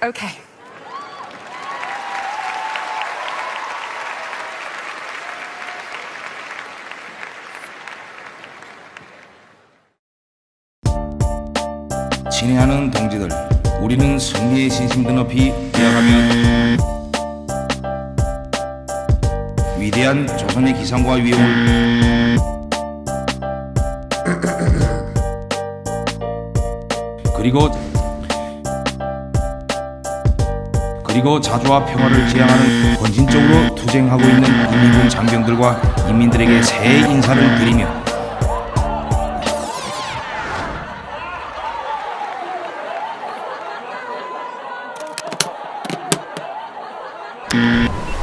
Okay. 진행하는 동지들, 우리는 승리의 신심도 높이 되어가며 위대한 조선의 기상과 위용을 그리고 그리고 자주와 평화를 지향하는 본진적으로 투쟁하고 있는 국민군 장병들과 인민들에게 새해 인사를 드리며 Thank mm -hmm. you.